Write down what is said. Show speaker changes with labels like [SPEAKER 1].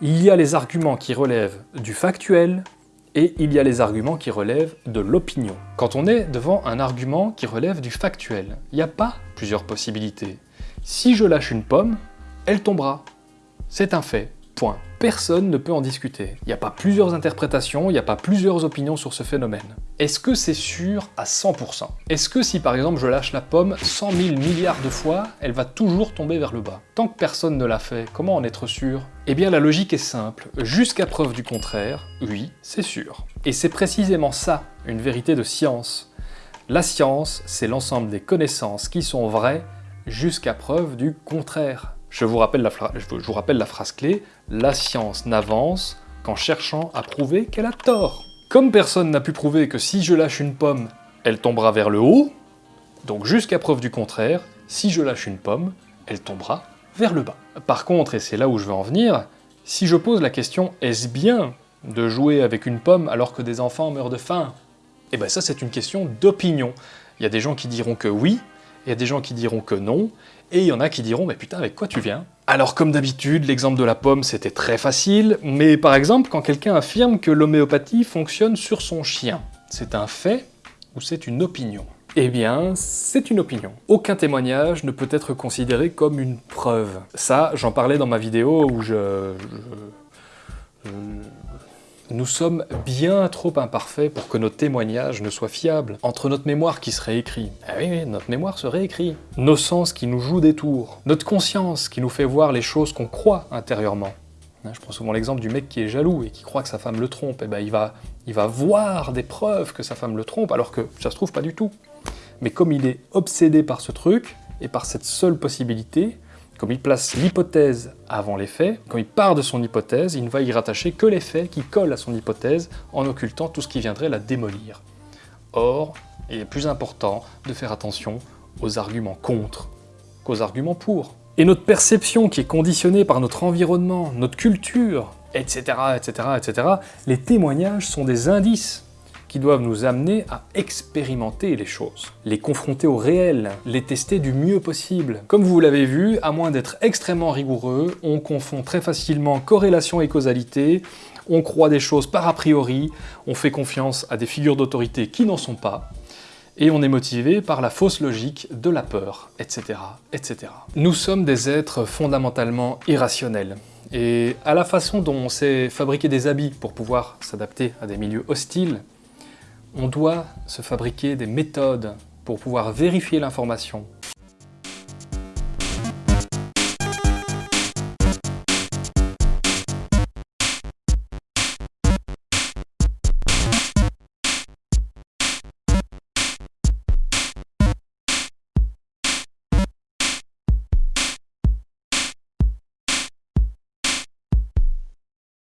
[SPEAKER 1] Il y a les arguments qui relèvent du factuel et il y a les arguments qui relèvent de l'opinion. Quand on est devant un argument qui relève du factuel, il n'y a pas plusieurs possibilités. Si je lâche une pomme, elle tombera. C'est un fait. Point. Personne ne peut en discuter. Il n'y a pas plusieurs interprétations, il n'y a pas plusieurs opinions sur ce phénomène. Est-ce que c'est sûr à 100% Est-ce que si par exemple je lâche la pomme 100 000 milliards de fois, elle va toujours tomber vers le bas? Tant que personne ne l'a fait, comment en être sûr? Eh bien la logique est simple. Jusqu'à preuve du contraire, oui, c'est sûr. Et c'est précisément ça, une vérité de science. La science, c'est l'ensemble des connaissances qui sont vraies jusqu'à preuve du contraire. Je vous, rappelle la phrase clé, la science n'avance qu'en cherchant à prouver qu'elle a tort. Comme personne n'a pu prouver que si je lâche une pomme, elle tombera vers le haut, donc jusqu'à preuve du contraire, si je lâche une pomme, elle tombera vers le bas. Par contre, et c'est là où je veux en venir, si je pose la question « est-ce bien de jouer avec une pomme alors que des enfants meurent de faim ?» Eh ben ça c'est une question d'opinion. Il y a des gens qui diront que oui, il y a des gens qui diront que non, et il y en a qui diront « mais putain, avec quoi tu viens ?» Alors comme d'habitude, l'exemple de la pomme c'était très facile, mais par exemple quand quelqu'un affirme que l'homéopathie fonctionne sur son chien, c'est un fait ou c'est une opinion? Eh bien, c'est une opinion. Aucun témoignage ne peut être considéré comme une preuve. Ça, j'en parlais dans ma vidéo où je, je nous sommes bien trop imparfaits pour que nos témoignages ne soient fiables. Entre notre mémoire qui se réécrit, ah oui, oui, notre mémoire se réécrit, nos sens qui nous jouent des tours, notre conscience qui nous fait voir les choses qu'on croit intérieurement. Hein, je prends souvent l'exemple du mec qui est jaloux et qui croit que sa femme le trompe, et eh ben il va, il va voir des preuves que sa femme le trompe, alors que ça se trouve pas du tout. Mais comme il est obsédé par ce truc, et par cette seule possibilité, comme il place l'hypothèse avant les faits, quand il part de son hypothèse, il ne va y rattacher que les faits qui collent à son hypothèse en occultant tout ce qui viendrait la démolir. Or, il est plus important de faire attention aux arguments contre qu'aux arguments pour. Et notre perception qui est conditionnée par notre environnement, notre culture, etc., etc., etc., les témoignages sont des indices qui doivent nous amener à expérimenter les choses, les confronter au réel, les tester du mieux possible. Comme vous l'avez vu, à moins d'être extrêmement rigoureux, on confond très facilement corrélation et causalité, on croit des choses par a priori, on fait confiance à des figures d'autorité qui n'en sont pas, et on est motivé par la fausse logique de la peur, etc., etc. Nous sommes des êtres fondamentalement irrationnels, et à la façon dont on sait fabriquer des habits pour pouvoir s'adapter à des milieux hostiles, on doit se fabriquer des méthodes pour pouvoir vérifier l'information